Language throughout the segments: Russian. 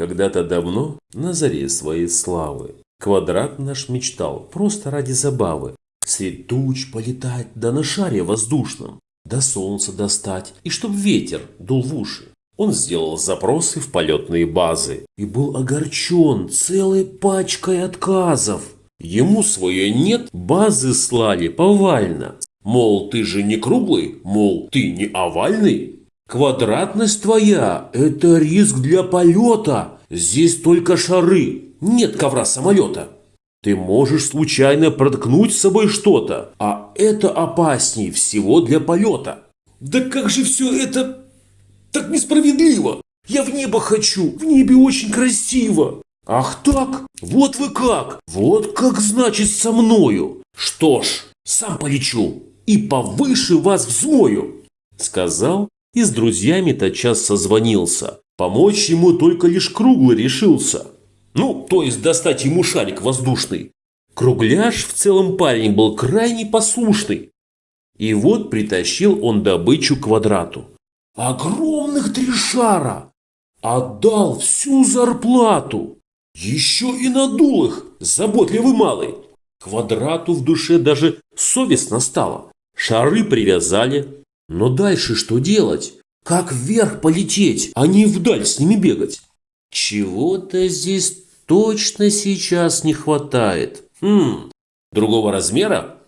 Когда-то давно, на заре своей славы, квадрат наш мечтал просто ради забавы. Средь туч полетать, да на шаре воздушном, до солнца достать, и чтоб ветер дул в уши. Он сделал запросы в полетные базы и был огорчен целой пачкой отказов. Ему свое «нет» базы слали повально. Мол, ты же не круглый, мол, ты не овальный. Квадратность твоя – это риск для полета. Здесь только шары, нет ковра самолета. Ты можешь случайно проткнуть с собой что-то, а это опаснее всего для полета. Да как же все это так несправедливо? Я в небо хочу, в небе очень красиво. Ах так? Вот вы как? Вот как значит со мною? Что ж, сам полечу и повыше вас взмою. Сказал и с друзьями тотчас созвонился. Помочь ему только лишь круглый решился. Ну, то есть достать ему шарик воздушный. Кругляш в целом парень был крайне послушный. И вот притащил он добычу квадрату. Огромных три шара! Отдал всю зарплату! Еще и надул их, заботливый малый. Квадрату в душе даже совестно стало. Шары привязали. Но дальше что делать? Как вверх полететь, а не вдаль с ними бегать? Чего-то здесь точно сейчас не хватает. Хм, другого размера?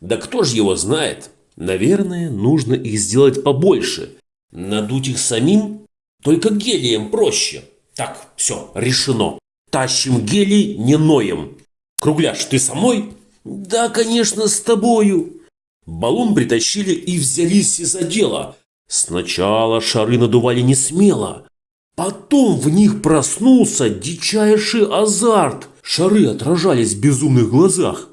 Да кто же его знает? Наверное, нужно их сделать побольше. Надуть их самим? Только гелием проще. Так, все, решено. Тащим гелий, не ноем. Кругляш, ты со мной? Да, конечно, с тобою. Баллон притащили и взялись за дело. Сначала шары надували не смело. Потом в них проснулся дичайший азарт. Шары отражались в безумных глазах.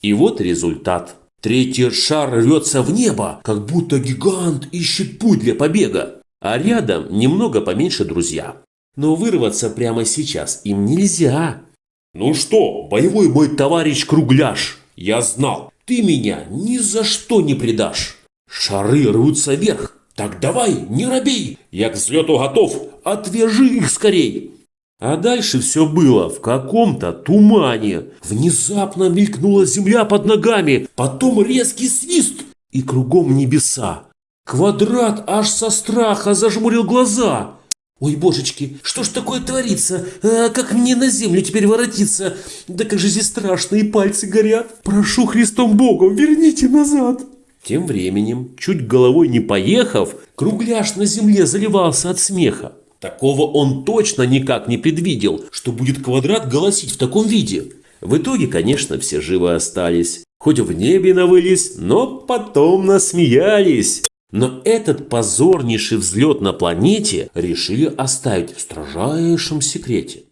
И вот результат. Третий шар рвется в небо, как будто гигант ищет путь для побега. А рядом немного поменьше друзья. Но вырваться прямо сейчас им нельзя. Ну что, боевой мой товарищ Кругляш, я знал, ты меня ни за что не предашь. Шары рвутся вверх. Так давай, не робей, я к взлету готов, отвяжи их скорей. А дальше все было в каком-то тумане. Внезапно мелькнула земля под ногами, потом резкий свист и кругом небеса. Квадрат аж со страха зажмурил глаза. Ой, божечки, что ж такое творится? А как мне на землю теперь воротиться? Да как же здесь страшно, и пальцы горят. Прошу Христом Богом, верните назад. Тем временем, чуть головой не поехав, кругляш на земле заливался от смеха. Такого он точно никак не предвидел, что будет квадрат голосить в таком виде. В итоге, конечно, все живы остались. Хоть в небе навылись, но потом насмеялись. Но этот позорнейший взлет на планете решили оставить в строжайшем секрете.